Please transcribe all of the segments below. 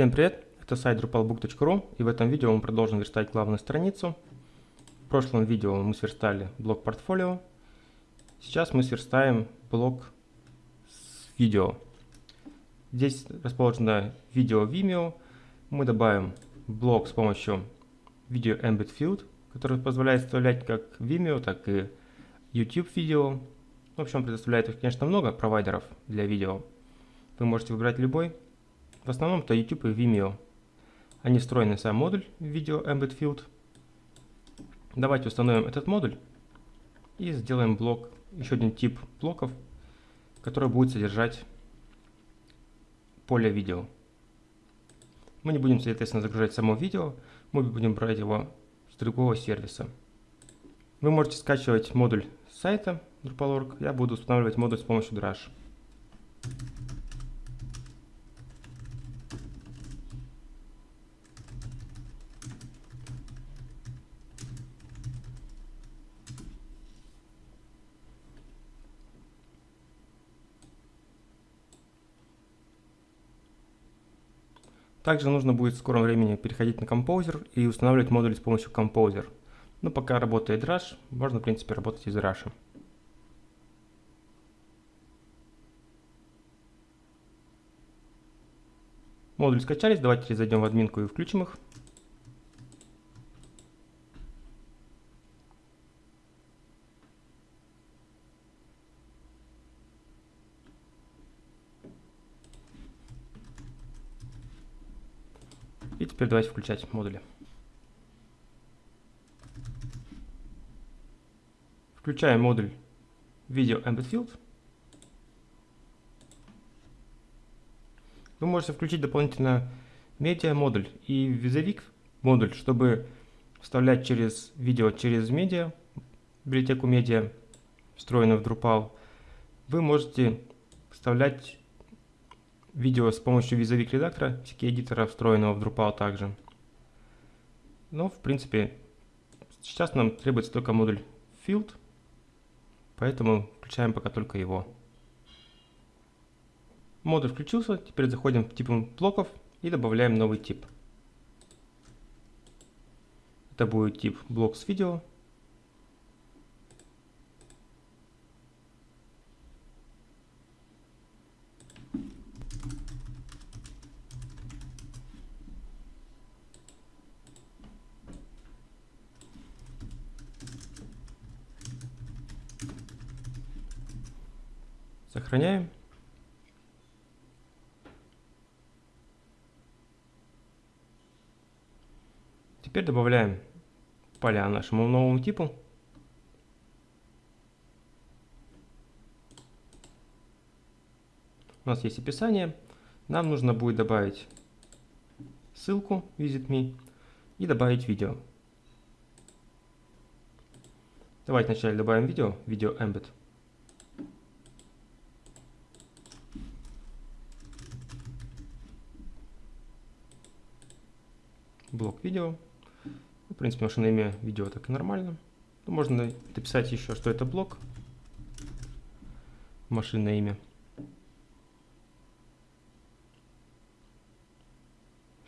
Всем привет! Это сайт drupalbook.ru и в этом видео мы продолжим верстать главную страницу. В прошлом видео мы сверстали блок портфолио. Сейчас мы сверстаем блок с видео. Здесь расположено видео Vimeo. Мы добавим блок с помощью Video Embed Field, который позволяет вставлять как Vimeo, так и YouTube видео. В общем, предоставляет, конечно, много провайдеров для видео. Вы можете выбрать любой. В основном это YouTube и Vimeo. Они встроены в сам модуль Video Embed Field. Давайте установим этот модуль и сделаем блок, еще один тип блоков, который будет содержать поле видео. Мы не будем, соответственно, загружать само видео, мы будем брать его с другого сервиса. Вы можете скачивать модуль с сайта Drupal.org, я буду устанавливать модуль с помощью Drush. Также нужно будет в скором времени переходить на Composer и устанавливать модули с помощью Composer. Но пока работает Rush, можно в принципе работать из Rush. Модули скачались, давайте зайдем в админку и включим их. И теперь давайте включать модули. Включаем модуль Video Embed Field. Вы можете включить дополнительно медиа модуль и визовик модуль, чтобы вставлять через видео через медиа, библиотеку медиа, встроенную в Drupal. Вы можете вставлять видео с помощью визовик редактора, эдитора, встроенного в Drupal также. Но, в принципе, сейчас нам требуется только модуль field, поэтому включаем пока только его. Модуль включился, теперь заходим в типы блоков и добавляем новый тип. Это будет тип блок с видео. Сохраняем. Теперь добавляем поля нашему новому типу. У нас есть описание. Нам нужно будет добавить ссылку Visit Me и добавить видео. Давайте вначале добавим видео, видео embed. Блок видео. В принципе, машинное имя видео так и нормально. Ну, можно дописать еще, что это блок. Машинное имя.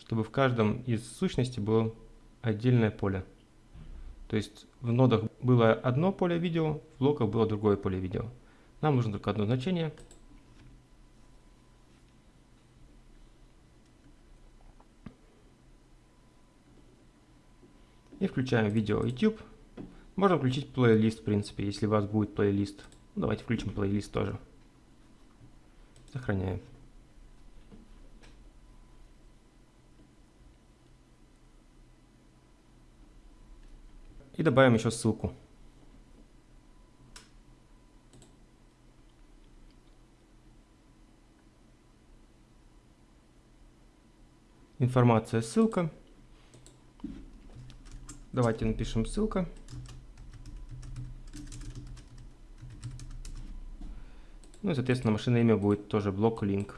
Чтобы в каждом из сущностей было отдельное поле. То есть в нодах было одно поле видео, в блоках было другое поле видео. Нам нужно только одно значение. И включаем видео YouTube. Можно включить плейлист, в принципе, если у вас будет плейлист. Ну, давайте включим плейлист тоже. Сохраняем. И добавим еще ссылку. Информация, ссылка. Давайте напишем ссылка. Ну и, соответственно, машинное имя будет тоже блок link.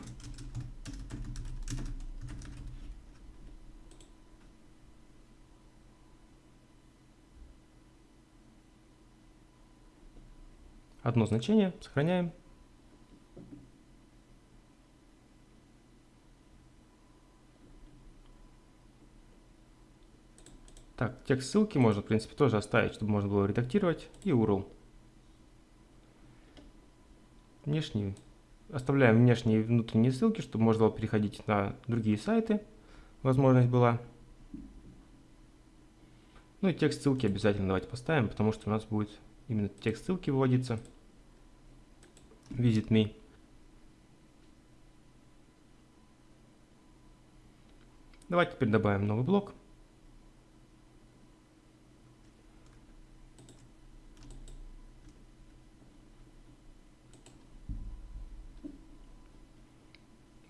Одно значение, сохраняем. Текст ссылки можно, в принципе, тоже оставить, чтобы можно было редактировать. И URL. Внешний. Оставляем внешние и внутренние ссылки, чтобы можно было переходить на другие сайты. Возможность была. Ну и текст ссылки обязательно давайте поставим, потому что у нас будет именно текст ссылки выводиться. Visit me. Давайте теперь добавим новый блок.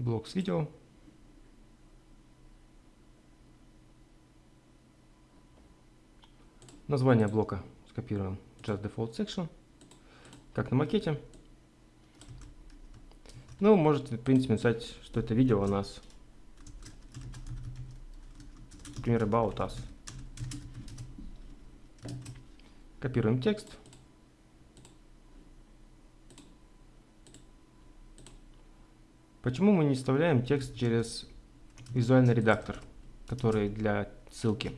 Блок с видео. Название блока скопируем Just Default Section, как на макете. Ну, можете, в принципе, написать, что это видео у нас, например, About Us. Копируем текст. Почему мы не вставляем текст через визуальный редактор, который для ссылки?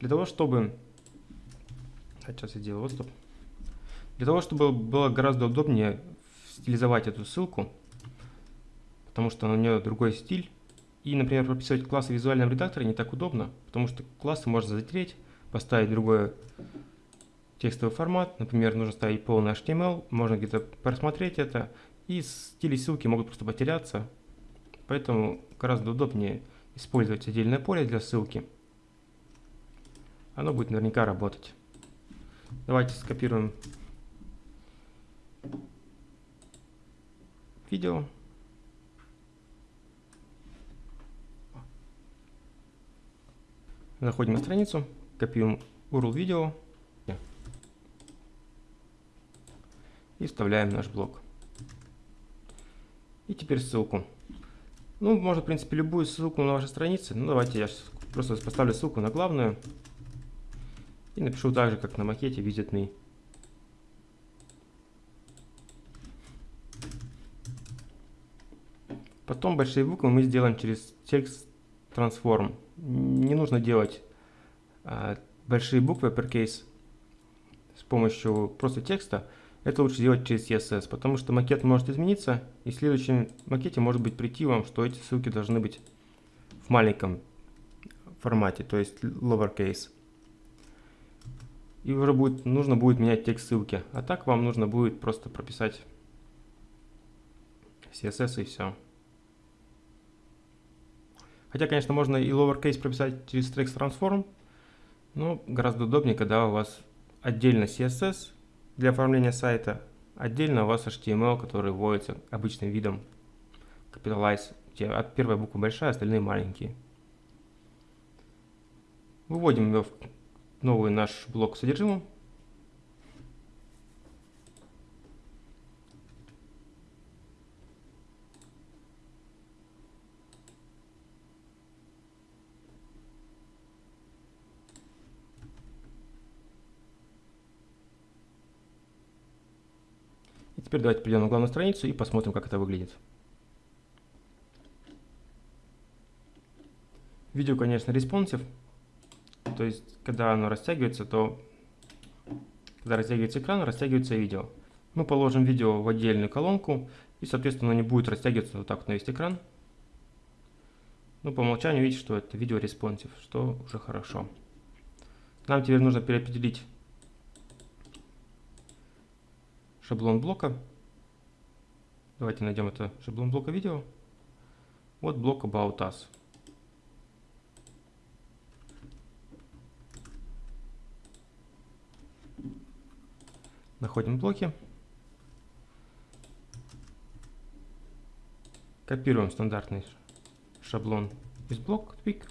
Для того, чтобы Сейчас я сделаю отступ. Для того, чтобы было гораздо удобнее стилизовать эту ссылку, потому что у нее другой стиль, и, например, прописывать классы в визуальном редакторе не так удобно, потому что классы можно затереть, поставить другой текстовый формат, например, нужно ставить полный HTML, можно где-то просмотреть это, и стили ссылки могут просто потеряться, поэтому гораздо удобнее использовать отдельное поле для ссылки. Оно будет наверняка работать. Давайте скопируем видео. Заходим на страницу, копируем URL видео и вставляем наш блок. И теперь ссылку. Ну, можно, в принципе, любую ссылку на вашей странице. Ну, давайте я просто поставлю ссылку на главную. И напишу так же, как на макете Visit Me. Потом большие буквы мы сделаем через текст transform. Не нужно делать а, большие буквы uppercase с помощью просто текста. Это лучше делать через CSS, потому что макет может измениться, и в следующем макете может быть прийти вам, что эти ссылки должны быть в маленьком формате, то есть lowercase и уже будет, нужно будет менять текст ссылки. А так вам нужно будет просто прописать CSS и все. Хотя, конечно, можно и lowercase прописать через text transform, но гораздо удобнее, когда у вас отдельно CSS для оформления сайта, отдельно у вас HTML, который вводится обычным видом capitalize, где от первой буквы большая, остальные маленькие. Выводим ее в новый наш блок содержимым. И теперь давайте перейдем на главную страницу и посмотрим, как это выглядит. Видео, конечно, responsive. То есть, когда оно растягивается, то когда растягивается экран, растягивается видео. Мы положим видео в отдельную колонку, и, соответственно, оно не будет растягиваться вот так вот на весь экран. Ну, по умолчанию видите, что это видео responsive, что уже хорошо. Нам теперь нужно переопределить шаблон блока. Давайте найдем это шаблон блока видео. Вот блок About Us. Находим блоки. Копируем стандартный шаблон из блок Twig.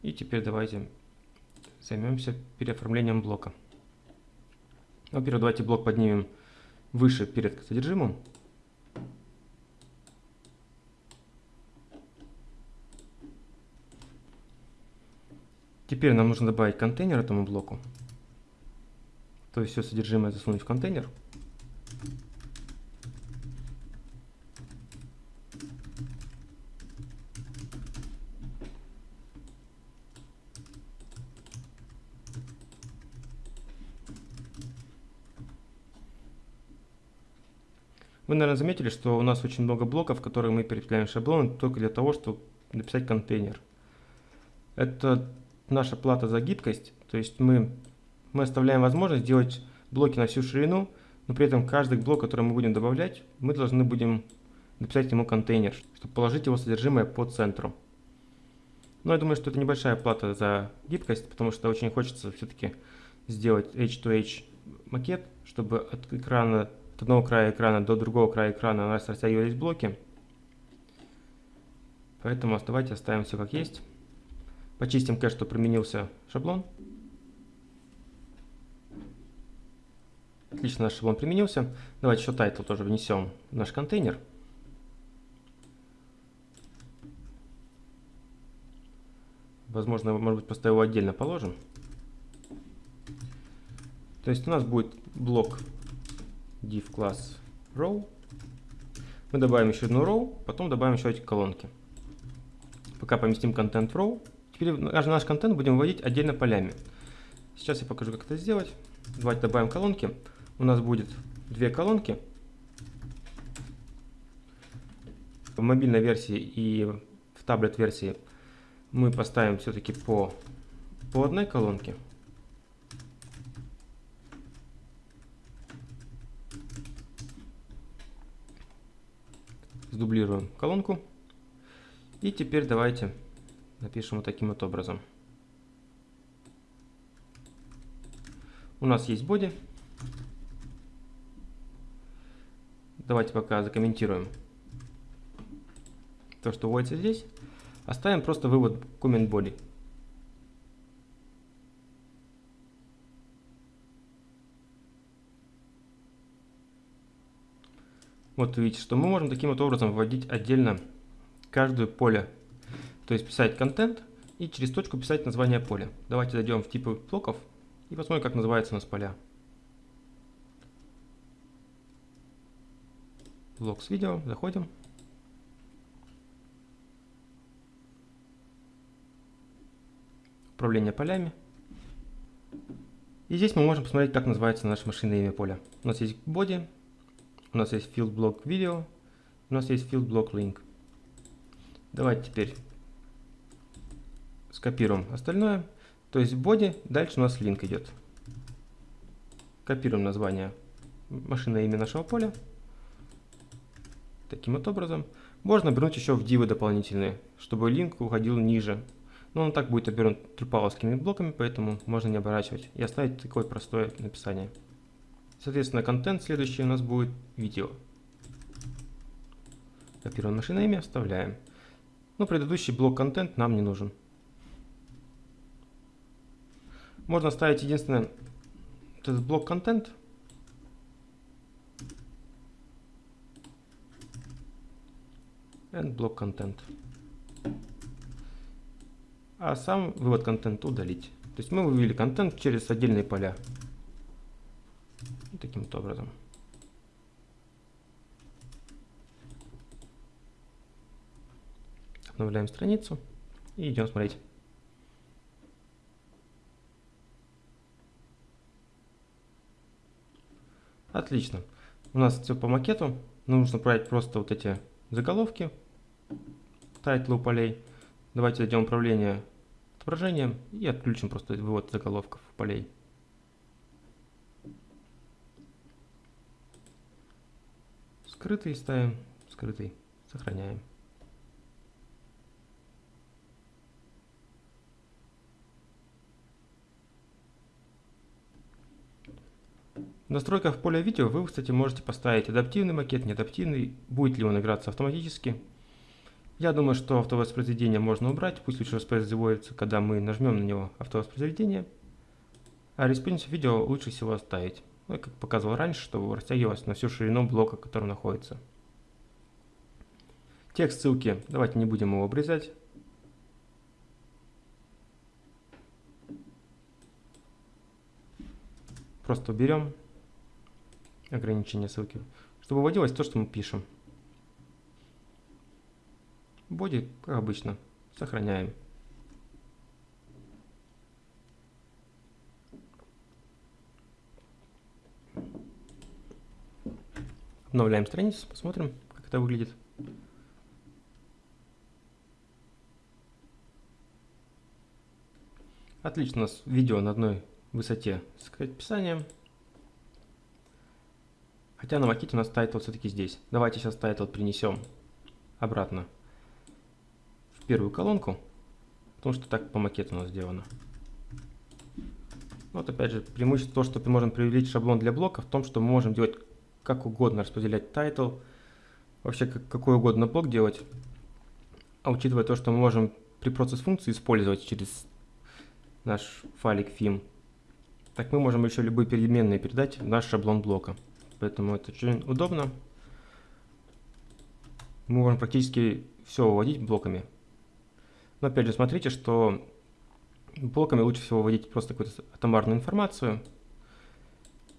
И теперь давайте займемся переоформлением блока. Во-первых, давайте блок поднимем выше перед содержимым. Теперь нам нужно добавить контейнер этому блоку. То есть все содержимое засунуть в контейнер. Вы, наверное, заметили, что у нас очень много блоков, которые мы переправляем в шаблон только для того, чтобы написать контейнер. Это наша плата за гибкость, то есть мы, мы оставляем возможность делать блоки на всю ширину, но при этом каждый блок, который мы будем добавлять, мы должны будем написать ему контейнер, чтобы положить его содержимое по центру. Но я думаю, что это небольшая плата за гибкость, потому что очень хочется все-таки сделать H2H макет, чтобы от экрана, одного края экрана до другого края экрана у нас растягивались блоки. Поэтому давайте оставим все как есть. Почистим кэш, что применился шаблон. Отлично, наш шаблон применился. Давайте еще title тоже внесем в наш контейнер. Возможно, может быть, просто его отдельно положим. То есть у нас будет блок div класс row. Мы добавим еще одну row, потом добавим еще эти колонки. Пока поместим контент row. Теперь наш контент будем вводить отдельно полями. Сейчас я покажу, как это сделать. Давайте добавим колонки. У нас будет две колонки. В мобильной версии и в таблет версии мы поставим все-таки по, по одной колонке. Сдублируем колонку. И теперь давайте напишем вот таким вот образом. У нас есть боди. Давайте пока закомментируем то, что вводится здесь. Оставим просто вывод comment body. Вот видите, что мы можем таким вот образом вводить отдельно каждое поле. То есть писать контент и через точку писать название поля. Давайте зайдем в типы блоков и посмотрим, как называются у нас поля. Блок с видео, заходим. управление полями. И здесь мы можем посмотреть, как называется наше машинное имя поля. У нас есть body, у нас есть field block video, у нас есть field block link. Давайте теперь скопируем остальное. То есть body, дальше у нас link идет. Копируем название машинное имя нашего поля. Таким вот образом. Можно вернуть еще в дивы дополнительные, чтобы link уходил ниже но он так будет обернут трипаловскими блоками, поэтому можно не оборачивать и оставить такое простое написание. Соответственно, контент следующий у нас будет видео. Копируем машинное имя, вставляем. Но предыдущий блок контент нам не нужен. Можно оставить единственное этот блок контент. And блок контент а сам вывод контента удалить. То есть мы вывели контент через отдельные поля. Таким вот образом. Обновляем страницу и идем смотреть. Отлично. У нас все по макету. Нужно брать просто вот эти заголовки, title ы полей. Давайте зайдем в управление отображением и отключим просто вывод заголовков полей. Скрытый ставим, скрытый, сохраняем. В настройках поля видео вы, кстати, можете поставить адаптивный макет, неадаптивный, будет ли он играться автоматически. Я думаю, что автовоспроизведение можно убрать, пусть лучше воспроизводится, когда мы нажмем на него автовоспроизведение. А responsive video лучше всего оставить. Ну, как показывал раньше, чтобы растягивалось на всю ширину блока, который находится. Текст ссылки, давайте не будем его обрезать. Просто уберем ограничение ссылки, чтобы выводилось то, что мы пишем. Боди, как обычно, сохраняем. Обновляем страницу, посмотрим, как это выглядит. Отлично, у нас видео на одной высоте с описанием. Хотя на макете у нас title все-таки здесь. Давайте сейчас title принесем обратно в первую колонку, потому что так по макету у нас сделано. Вот опять же, преимущество то, что мы можем привлечь шаблон для блока в том, что мы можем делать как угодно, распределять title, вообще как, какой угодно блок делать. А учитывая то, что мы можем preprocess функции использовать через наш файлик FIM, так мы можем еще любые переменные передать в наш шаблон блока. Поэтому это очень удобно. Мы можем практически все выводить блоками. Но опять же, смотрите, что блоками лучше всего вводить просто какую-то атомарную информацию.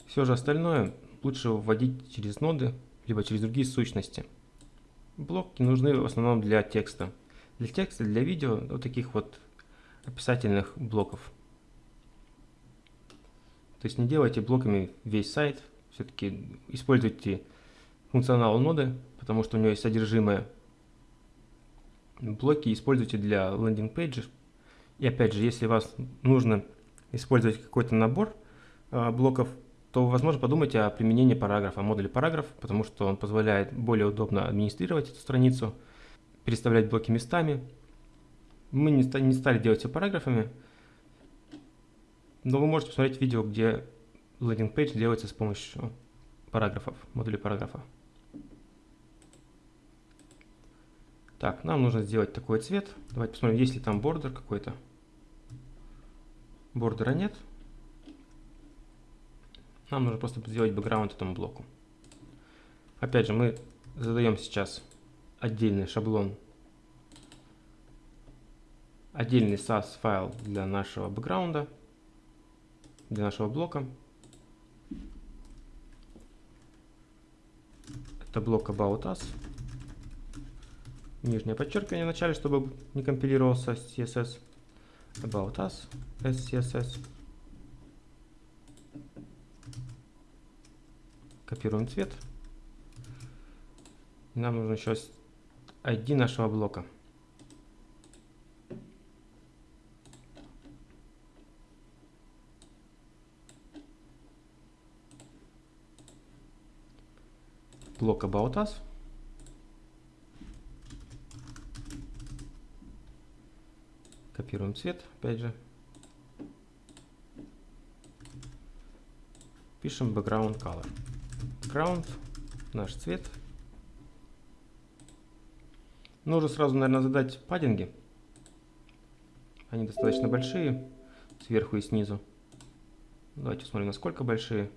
Все же остальное лучше вводить через ноды, либо через другие сущности. Блоки нужны в основном для текста. Для текста, для видео, вот таких вот описательных блоков. То есть не делайте блоками весь сайт, все-таки используйте функционал ноды, потому что у него есть содержимое. Блоки используйте для landing page ей. И опять же, если вас нужно использовать какой-то набор э, блоков, то, возможно, подумайте о применении параграфа, модуля параграф, потому что он позволяет более удобно администрировать эту страницу, переставлять блоки местами, мы не, не стали делать все параграфами, но вы можете посмотреть видео, где landing page делается с помощью параграфов, модулей параграфа. Так, нам нужно сделать такой цвет. Давайте посмотрим, есть ли там бордер какой-то. Бордера нет. Нам нужно просто сделать бэкграунд этому блоку. Опять же, мы задаем сейчас отдельный шаблон отдельный SAS файл для нашего бэкграунда, для нашего блока. Это блок About Us. Нижнее подчеркивание в начале, чтобы не компилировался CSS. About Us, SCSS. Копируем цвет. нам нужно еще ID нашего блока. блок About Us. Копируем цвет, опять же. Пишем background color. Background, наш цвет. Нужно сразу, наверное, задать паддинги. Они достаточно большие, сверху и снизу. Давайте посмотрим, насколько большие.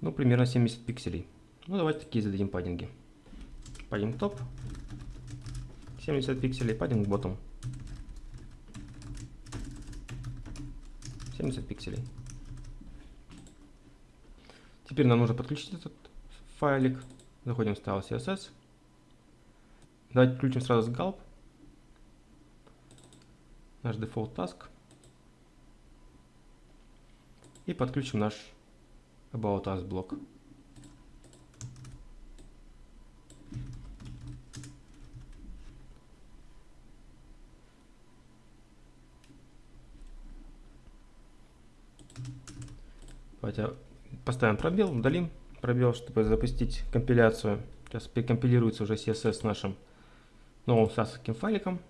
Ну, примерно 70 пикселей. Ну, давайте такие зададим паддинги. Паддинг топ. 70 пикселей, паддинг ботом. 70 пикселей. Теперь нам нужно подключить этот файлик. Заходим в Style CSS. Давайте включим сразу с Gulp. Наш default task. И подключим наш About Us блок. Давайте поставим пробел, удалим пробел, чтобы запустить компиляцию. Сейчас перекомпилируется уже CSS с нашим новым SAS файликом.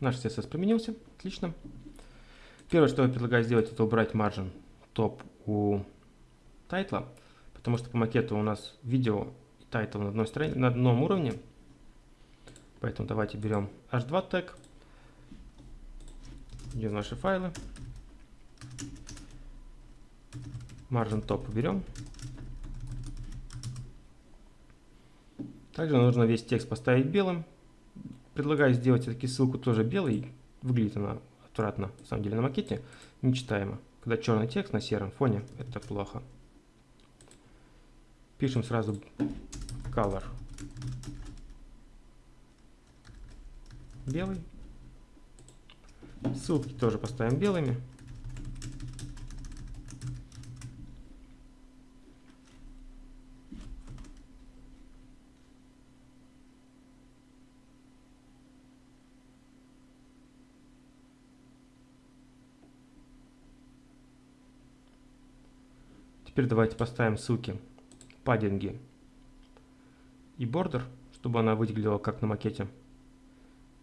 Наш CSS применился. Отлично. Первое, что я предлагаю сделать, это убрать margin топ у title а, потому что по макету у нас видео и title на, одной стороне, на одном уровне. Поэтому давайте берем h2 тег, где наши файлы. Margin top уберем. Также нужно весь текст поставить белым. Предлагаю сделать все-таки ссылку тоже белой. Выглядит она отвратно, на самом деле, на макете. Нечитаемо. Когда черный текст на сером фоне, это плохо. Пишем сразу color белый. Ссылки тоже поставим белыми. Теперь давайте поставим ссылки, паддинги и бордер, чтобы она выглядела как на макете.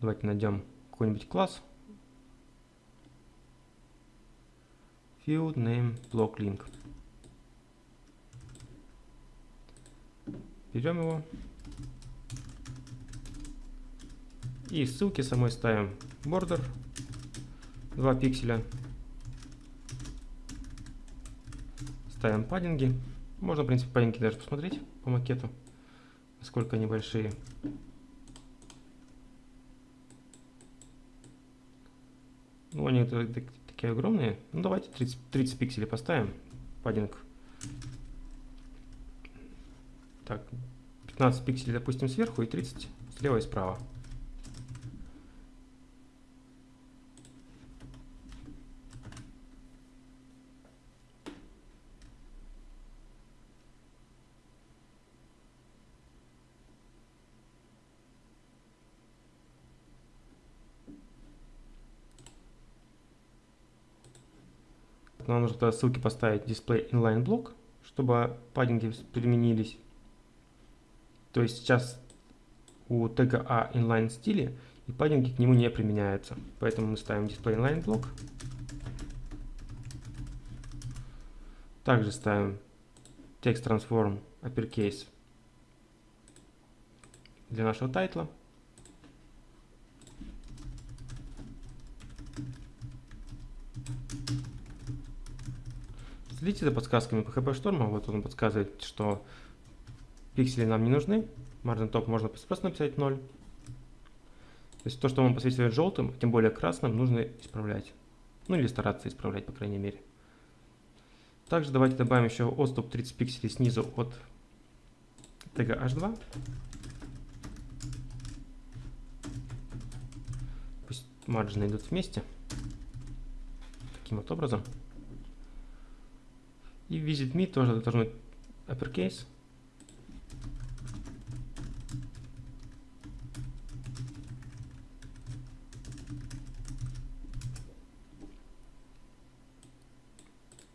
Давайте найдем какой-нибудь класс. Field name block link. Берем его. И ссылки самой ставим border 2 пикселя. Ставим паддинги. Можно, в принципе, паддинги даже посмотреть по макету, насколько они большие. Ну, они такие огромные. Ну, давайте 30, 30 пикселей поставим. Паддинг. Так, 15 пикселей, допустим, сверху и 30 слева и справа. Нам нужно тогда ссылки поставить display inline block, чтобы паддинги применились. То есть сейчас у тега A inline стиле и паддинги к нему не применяются. Поэтому мы ставим display inline block. Также ставим text transform uppercase для нашего тайтла. Следите за подсказками PHP Шторма. Вот он подсказывает, что пиксели нам не нужны. Margin top можно просто написать 0. То есть то, что вам посвящает желтым, тем более красным, нужно исправлять. Ну или стараться исправлять, по крайней мере. Также давайте добавим еще отступ 30 пикселей снизу от тега h2. Пусть маржины идут вместе. Таким вот образом. И visit me тоже должно uppercase.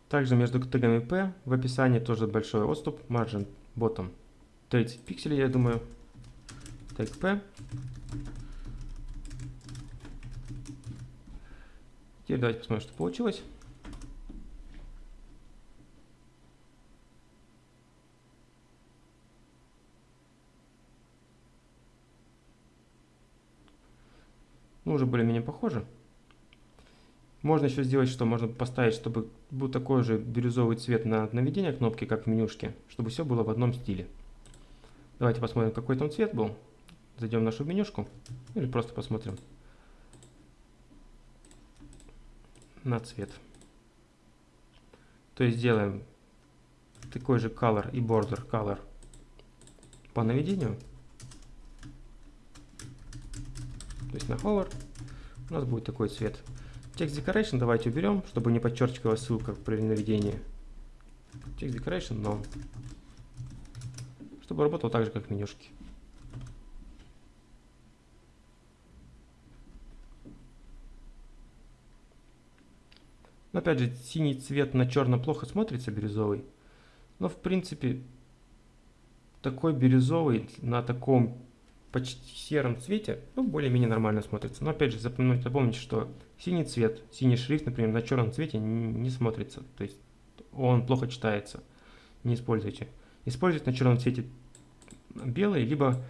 Также между тегами P в описании тоже большой отступ, margin bottom 30 пикселей, я думаю. Тег P. Теперь давайте посмотрим, что получилось. Ну, уже более-менее похоже. Можно еще сделать, что можно поставить, чтобы был такой же бирюзовый цвет на наведение кнопки, как в менюшке, чтобы все было в одном стиле. Давайте посмотрим, какой там цвет был. Зайдем в нашу менюшку или просто посмотрим на цвет. То есть сделаем такой же color и border color по наведению. То есть на hover, у нас будет такой цвет. Text Decoration давайте уберем, чтобы не подчеркивала ссылка при наведении. Text Decoration но Чтобы работал так же, как в менюшке. Но опять же, синий цвет на черно плохо смотрится, бирюзовый. Но в принципе, такой бирюзовый на таком почти сером цвете, ну, более-менее нормально смотрится. Но опять же, запомните, запомните, что синий цвет, синий шрифт, например, на черном цвете не смотрится. То есть он плохо читается. Не используйте. Используйте на черном цвете белый, либо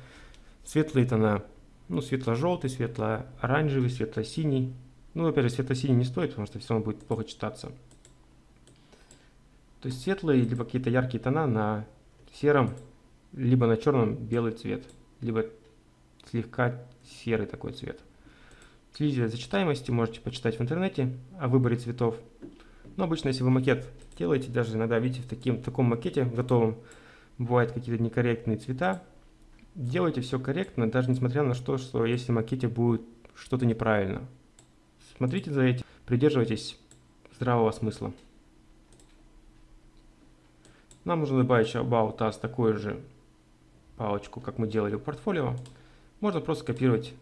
светлые тона. Ну, светло-желтый, светло-оранжевый, светло-синий. Ну, опять же, светло-синий не стоит, потому что все равно будет плохо читаться. То есть светлые, либо какие-то яркие тона на сером, либо на черном белый цвет, либо слегка серый такой цвет. Следите за читаемостью, можете почитать в интернете о выборе цветов. Но обычно, если вы макет делаете, даже иногда видите в, таким, в таком макете готовом, бывают какие-то некорректные цвета. Делайте все корректно, даже несмотря на то, что если в макете будет что-то неправильно. Смотрите за этим, придерживайтесь здравого смысла. Нам нужно добавить About Us такую же палочку, как мы делали в портфолио. Можно просто копировать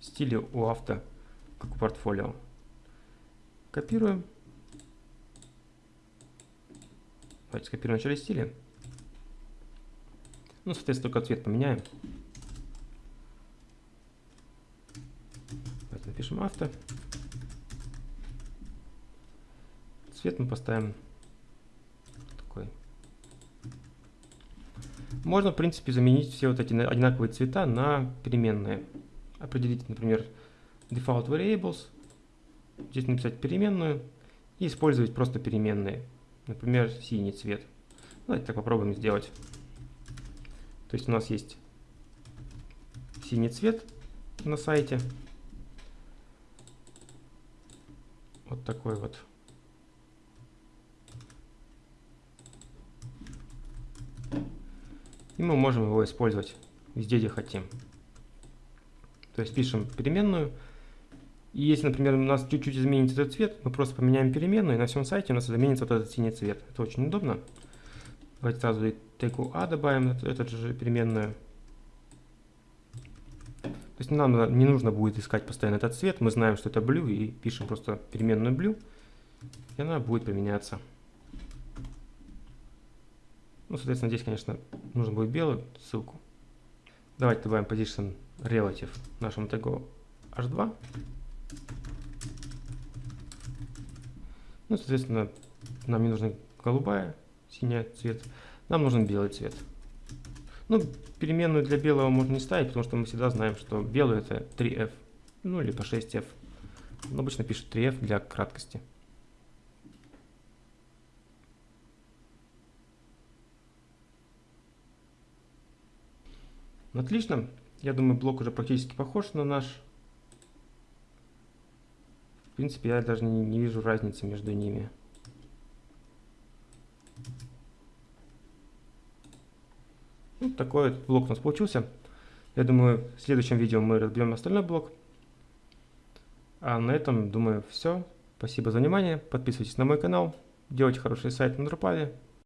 стили у авто, как у портфолио. Копируем. Давайте скопируем начале стиля. Ну, соответственно, только цвет поменяем. Давайте напишем авто. Цвет мы поставим такой. Можно, в принципе, заменить все вот эти одинаковые цвета на переменные. Определить, например, default variables. Здесь написать переменную и использовать просто переменные. Например, синий цвет. Давайте так попробуем сделать. То есть у нас есть синий цвет на сайте. Вот такой вот. И мы можем его использовать везде, где хотим. То есть пишем переменную. И если, например, у нас чуть-чуть изменится этот цвет, мы просто поменяем переменную, и на всем сайте у нас заменится вот этот синий цвет. Это очень удобно. Давайте сразу и теку А добавим, эту же переменную. То есть нам не нужно будет искать постоянно этот цвет, мы знаем, что это blue, и пишем просто переменную blue, и она будет применяться. Ну, соответственно, здесь, конечно, нужно будет белую ссылку. Давайте добавим position relative нашему тегу h2. Ну, соответственно, нам не нужна голубая, синяя цвет, нам нужен белый цвет. Ну, переменную для белого можно не ставить, потому что мы всегда знаем, что белый это 3f, ну, либо 6f. Он обычно пишет 3f для краткости. Отлично. Я думаю, блок уже практически похож на наш. В принципе, я даже не, не вижу разницы между ними. Вот ну, такой вот блок у нас получился. Я думаю, в следующем видео мы разберем остальной блок. А на этом, думаю, все. Спасибо за внимание. Подписывайтесь на мой канал. Делайте хороший сайт на Drupal.